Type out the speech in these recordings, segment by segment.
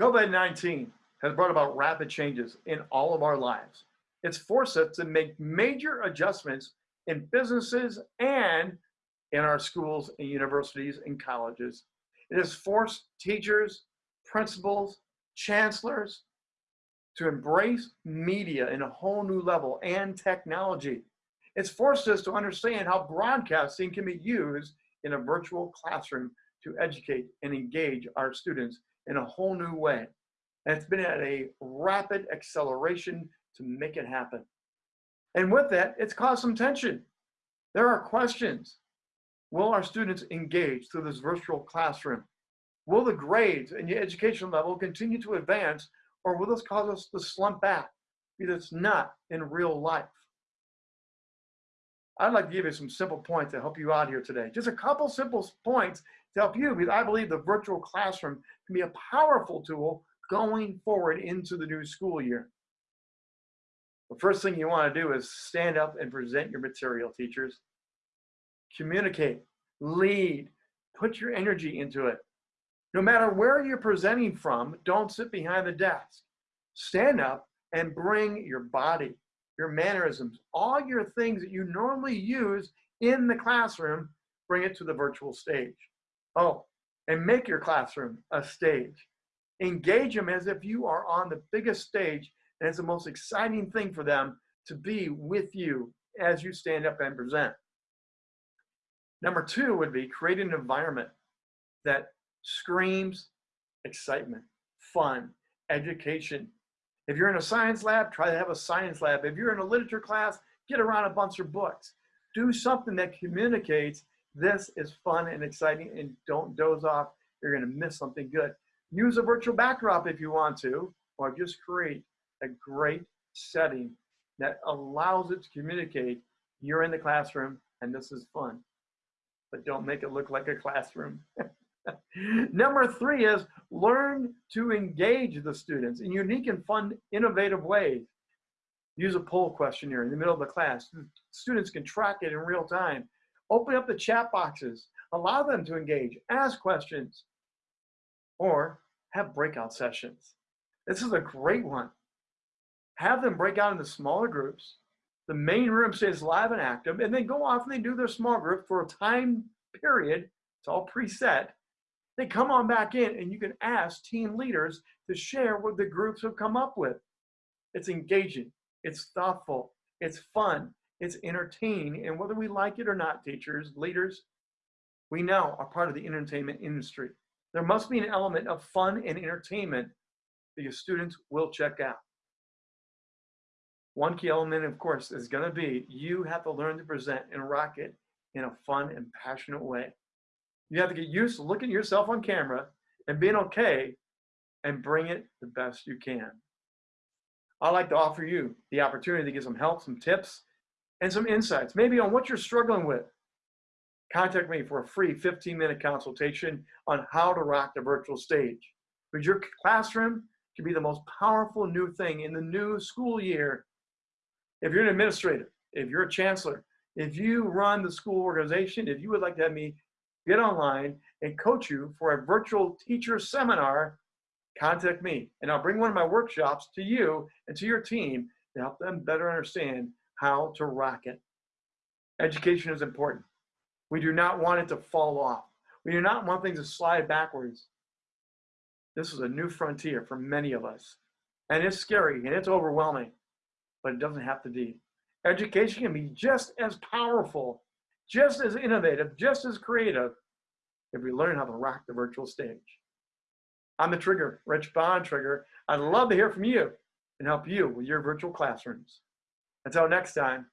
COVID-19 has brought about rapid changes in all of our lives. It's forced us to make major adjustments in businesses and in our schools and universities and colleges. It has forced teachers, principals, chancellors to embrace media in a whole new level and technology. It's forced us to understand how broadcasting can be used in a virtual classroom to educate and engage our students in a whole new way. And it's been at a rapid acceleration to make it happen. And with that, it's caused some tension. There are questions. Will our students engage through this virtual classroom? Will the grades and the education level continue to advance or will this cause us to slump back because it's not in real life? I'd like to give you some simple points to help you out here today. Just a couple simple points to help you because I believe the virtual classroom can be a powerful tool going forward into the new school year. The first thing you want to do is stand up and present your material, teachers. Communicate, lead, put your energy into it. No matter where you're presenting from, don't sit behind the desk. Stand up and bring your body, your mannerisms, all your things that you normally use in the classroom, bring it to the virtual stage. Oh, and make your classroom a stage. Engage them as if you are on the biggest stage and it's the most exciting thing for them to be with you as you stand up and present. Number two would be create an environment that screams excitement, fun, education. If you're in a science lab, try to have a science lab. If you're in a literature class, get around a bunch of books. Do something that communicates this is fun and exciting and don't doze off. You're gonna miss something good. Use a virtual backdrop if you want to, or just create a great setting that allows it to communicate you're in the classroom and this is fun. But don't make it look like a classroom. Number three is learn to engage the students in unique and fun, innovative ways. Use a poll questionnaire in the middle of the class. Hmm, students can track it in real time. Open up the chat boxes. Allow them to engage, ask questions, or have breakout sessions. This is a great one have them break out into smaller groups. The main room stays live and active, and then go off and they do their small group for a time period. It's all preset. They come on back in, and you can ask team leaders to share what the groups have come up with. It's engaging, it's thoughtful, it's fun, it's entertaining, and whether we like it or not, teachers, leaders, we now are part of the entertainment industry. There must be an element of fun and entertainment that your students will check out. One key element, of course, is going to be you have to learn to present and rock it in a fun and passionate way. You have to get used to looking at yourself on camera and being okay and bring it the best you can. I'd like to offer you the opportunity to get some help, some tips, and some insights, maybe on what you're struggling with. Contact me for a free 15 minute consultation on how to rock the virtual stage. Because your classroom can be the most powerful new thing in the new school year if you're an administrator, if you're a chancellor, if you run the school organization, if you would like to have me get online and coach you for a virtual teacher seminar, contact me and I'll bring one of my workshops to you and to your team to help them better understand how to rock it. Education is important. We do not want it to fall off. We do not want things to slide backwards. This is a new frontier for many of us. And it's scary and it's overwhelming but it doesn't have to be. Education can be just as powerful, just as innovative, just as creative if we learn how to rock the virtual stage. I'm the Trigger, Rich Bond Trigger. I'd love to hear from you and help you with your virtual classrooms. Until next time,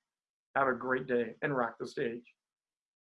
have a great day and rock the stage.